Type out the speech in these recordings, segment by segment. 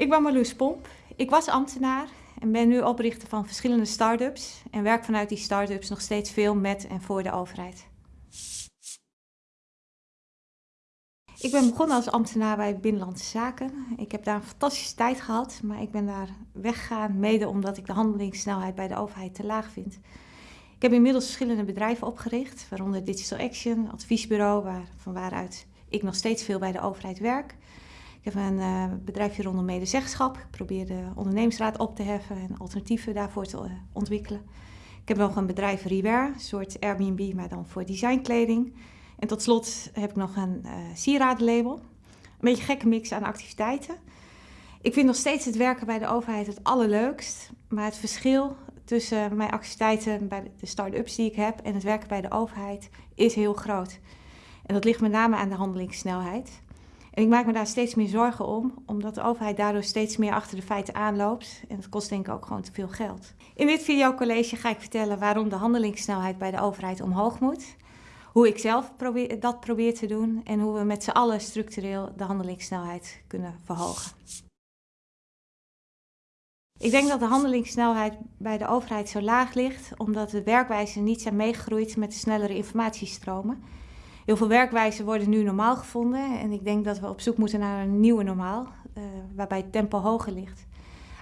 Ik ben Marloes Pomp. Ik was ambtenaar en ben nu oprichter van verschillende start-ups en werk vanuit die start-ups nog steeds veel met en voor de overheid. Ik ben begonnen als ambtenaar bij Binnenlandse Zaken. Ik heb daar een fantastische tijd gehad, maar ik ben daar weggegaan mede omdat ik de handelingssnelheid bij de overheid te laag vind. Ik heb inmiddels verschillende bedrijven opgericht, waaronder Digital Action, adviesbureau, waar, van waaruit ik nog steeds veel bij de overheid werk. Ik heb een uh, bedrijfje rondom medezeggenschap. Ik probeer de ondernemingsraad op te heffen en alternatieven daarvoor te uh, ontwikkelen. Ik heb nog een bedrijf Rewear, een soort Airbnb, maar dan voor designkleding. En tot slot heb ik nog een uh, sieradenlabel. Een beetje gekke mix aan activiteiten. Ik vind nog steeds het werken bij de overheid het allerleukst. Maar het verschil tussen mijn activiteiten bij de start-ups die ik heb en het werken bij de overheid is heel groot. En dat ligt met name aan de handelingssnelheid. En ik maak me daar steeds meer zorgen om, omdat de overheid daardoor steeds meer achter de feiten aanloopt. En dat kost denk ik ook gewoon te veel geld. In dit videocollege ga ik vertellen waarom de handelingssnelheid bij de overheid omhoog moet. Hoe ik zelf dat probeer te doen en hoe we met z'n allen structureel de handelingssnelheid kunnen verhogen. Ik denk dat de handelingssnelheid bij de overheid zo laag ligt, omdat de werkwijzen niet zijn meegegroeid met de snellere informatiestromen. Heel veel werkwijzen worden nu normaal gevonden en ik denk dat we op zoek moeten naar een nieuwe normaal, uh, waarbij het tempo hoger ligt.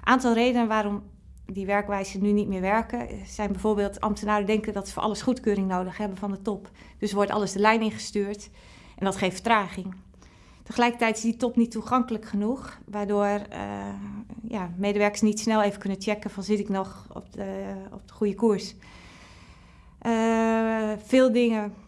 Een aantal redenen waarom die werkwijzen nu niet meer werken zijn bijvoorbeeld ambtenaren denken dat ze voor alles goedkeuring nodig hebben van de top. Dus wordt alles de lijn ingestuurd en dat geeft vertraging. Tegelijkertijd is die top niet toegankelijk genoeg, waardoor uh, ja, medewerkers niet snel even kunnen checken van zit ik nog op de, op de goede koers. Uh, veel dingen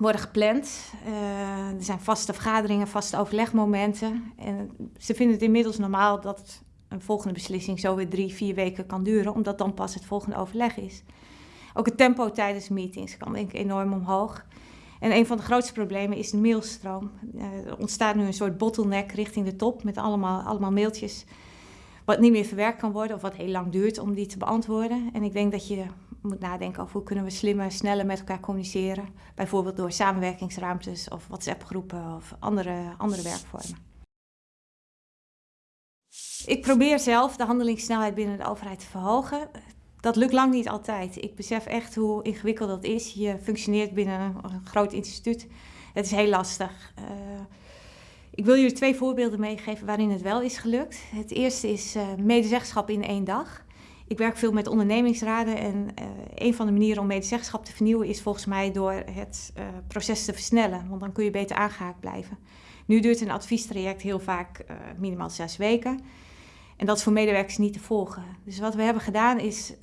worden gepland. Uh, er zijn vaste vergaderingen, vaste overlegmomenten. En ze vinden het inmiddels normaal dat een volgende beslissing zo weer drie, vier weken kan duren, omdat dan pas het volgende overleg is. Ook het tempo tijdens meetings kan enorm omhoog. En een van de grootste problemen is de mailstroom. Uh, er ontstaat nu een soort bottleneck richting de top met allemaal, allemaal mailtjes wat niet meer verwerkt kan worden of wat heel lang duurt om die te beantwoorden. En ik denk dat je moet nadenken over hoe kunnen we slimmer, sneller met elkaar communiceren. Bijvoorbeeld door samenwerkingsruimtes of WhatsApp-groepen of andere, andere werkvormen. Ik probeer zelf de handelingssnelheid binnen de overheid te verhogen. Dat lukt lang niet altijd. Ik besef echt hoe ingewikkeld dat is. Je functioneert binnen een groot instituut. Het is heel lastig. Uh, ik wil jullie twee voorbeelden meegeven waarin het wel is gelukt. Het eerste is uh, medezeggenschap in één dag. Ik werk veel met ondernemingsraden en uh, een van de manieren om medezeggenschap te vernieuwen is volgens mij door het uh, proces te versnellen, want dan kun je beter aangehaakt blijven. Nu duurt een adviestraject heel vaak uh, minimaal zes weken en dat is voor medewerkers niet te volgen. Dus wat we hebben gedaan is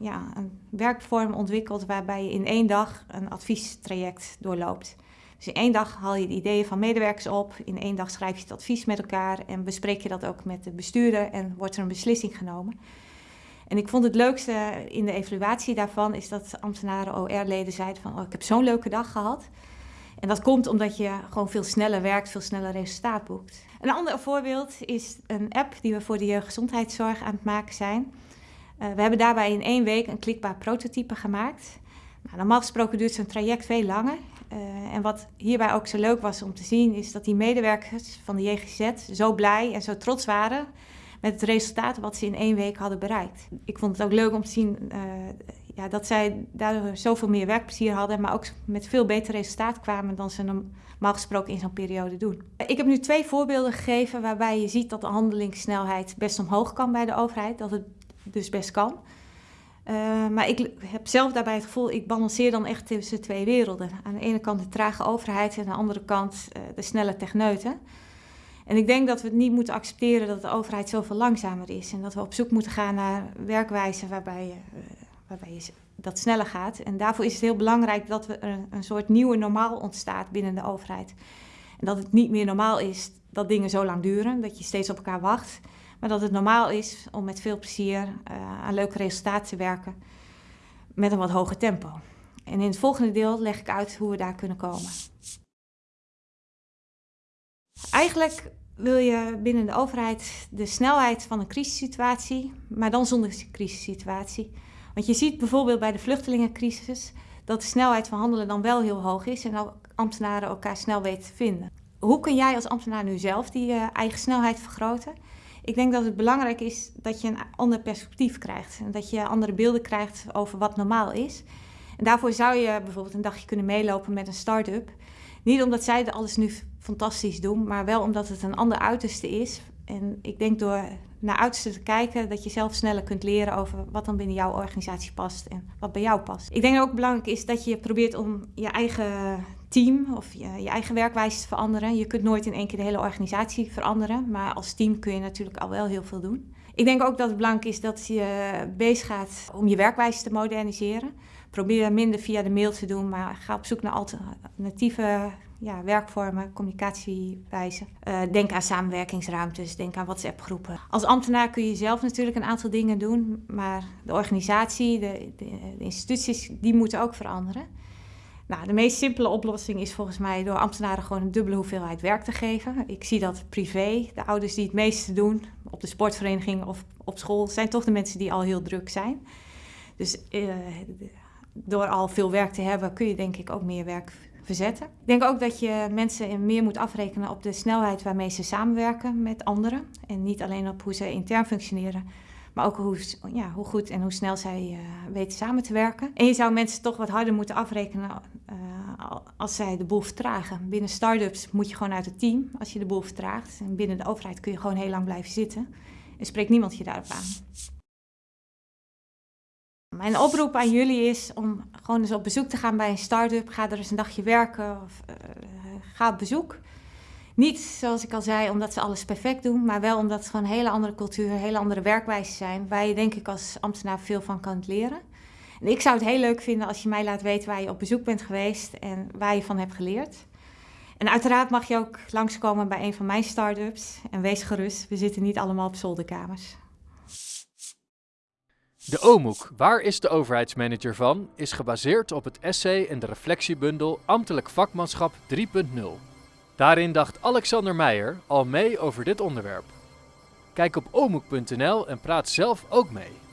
ja, een werkvorm ontwikkeld waarbij je in één dag een adviestraject doorloopt. Dus in één dag haal je de ideeën van medewerkers op, in één dag schrijf je het advies met elkaar en bespreek je dat ook met de bestuurder en wordt er een beslissing genomen. En ik vond het leukste in de evaluatie daarvan is dat ambtenaren OR-leden zeiden van oh, ik heb zo'n leuke dag gehad. En dat komt omdat je gewoon veel sneller werkt, veel sneller resultaat boekt. Een ander voorbeeld is een app die we voor de jeugdgezondheidszorg aan het maken zijn. Uh, we hebben daarbij in één week een klikbaar prototype gemaakt. Nou, normaal gesproken duurt zo'n traject veel langer. Uh, en wat hierbij ook zo leuk was om te zien, is dat die medewerkers van de JGZ zo blij en zo trots waren met het resultaat wat ze in één week hadden bereikt. Ik vond het ook leuk om te zien uh, ja, dat zij daardoor zoveel meer werkplezier hadden, maar ook met veel beter resultaat kwamen dan ze normaal gesproken in zo'n periode doen. Ik heb nu twee voorbeelden gegeven waarbij je ziet dat de handelingssnelheid best omhoog kan bij de overheid, dat het dus best kan. Uh, maar ik heb zelf daarbij het gevoel, ik balanceer dan echt tussen twee werelden. Aan de ene kant de trage overheid en aan de andere kant uh, de snelle techneuten. En ik denk dat we het niet moeten accepteren dat de overheid zoveel langzamer is. En dat we op zoek moeten gaan naar werkwijzen waarbij, uh, waarbij je dat sneller gaat. En daarvoor is het heel belangrijk dat er een, soort nieuwe normaal ontstaat binnen de overheid. En dat het niet meer normaal is dat dingen zo lang duren, dat je steeds op elkaar wacht. Maar dat het normaal is om met veel plezier uh, aan leuke resultaten te werken met een wat hoger tempo. En in het volgende deel leg ik uit hoe we daar kunnen komen. Eigenlijk wil je binnen de overheid de snelheid van een crisissituatie, maar dan zonder crisissituatie. Want je ziet bijvoorbeeld bij de vluchtelingencrisis dat de snelheid van handelen dan wel heel hoog is en ook ambtenaren elkaar snel weten te vinden. Hoe kun jij als ambtenaar nu zelf die uh, eigen snelheid vergroten? Ik denk dat het belangrijk is dat je een ander perspectief krijgt. En dat je andere beelden krijgt over wat normaal is. En daarvoor zou je bijvoorbeeld een dagje kunnen meelopen met een start-up. Niet omdat zij alles nu fantastisch doen, maar wel omdat het een ander uiterste is. En ik denk door naar uiterste te kijken, dat je zelf sneller kunt leren over wat dan binnen jouw organisatie past en wat bij jou past. Ik denk ook belangrijk is dat je probeert om je eigen team of je, je, eigen werkwijze te veranderen. Je kunt nooit in één keer de hele organisatie veranderen, maar als team kun je natuurlijk al wel heel veel doen. Ik denk ook dat het belangrijk is dat je bezig gaat om je werkwijze te moderniseren. Probeer minder via de mail te doen, maar ga op zoek naar alternatieve ja, werkvormen, communicatiewijzen. Uh, denk aan samenwerkingsruimtes, denk aan WhatsApp-groepen. Als ambtenaar kun je zelf natuurlijk een aantal dingen doen, maar de organisatie, de, de, instituties, die moeten ook veranderen. Nou, de meest simpele oplossing is volgens mij door ambtenaren gewoon een dubbele hoeveelheid werk te geven. Ik zie dat privé, de ouders die het meeste doen, op de sportvereniging of op school, zijn toch de mensen die al heel druk zijn. Dus uh, door al veel werk te hebben, kun je denk ik ook meer werk verzetten. Ik denk ook dat je mensen meer moet afrekenen op de snelheid waarmee ze samenwerken met anderen. En niet alleen op hoe ze intern functioneren, maar ook hoe, ja, hoe goed en hoe snel zij uh, weten samen te werken. En je zou mensen toch wat harder moeten afrekenen uh, als zij de boel vertragen. Binnen start-ups moet je gewoon uit het team als je de boel vertraagt. En binnen de overheid kun je gewoon heel lang blijven zitten. En spreekt niemand je daarop aan. Mijn oproep aan jullie is om gewoon eens op bezoek te gaan bij een start-up. Ga er eens een dagje werken of uh, ga op bezoek. Niet, zoals ik al zei, omdat ze alles perfect doen, maar wel omdat het gewoon een hele andere cultuur, hele andere werkwijzen zijn, waar je denk ik als ambtenaar veel van kan leren. En ik zou het heel leuk vinden als je mij laat weten waar je op bezoek bent geweest en waar je van hebt geleerd. En uiteraard mag je ook langskomen bij een van mijn start-ups. En wees gerust, we zitten niet allemaal op zolderkamers. De OMOEK, Waar is de overheidsmanager van, is gebaseerd op het essay en de reflectiebundel Ambtelijk Vakmanschap 3.0. Daarin dacht Alexander Meijer al mee over dit onderwerp. Kijk op omoek.nl en praat zelf ook mee.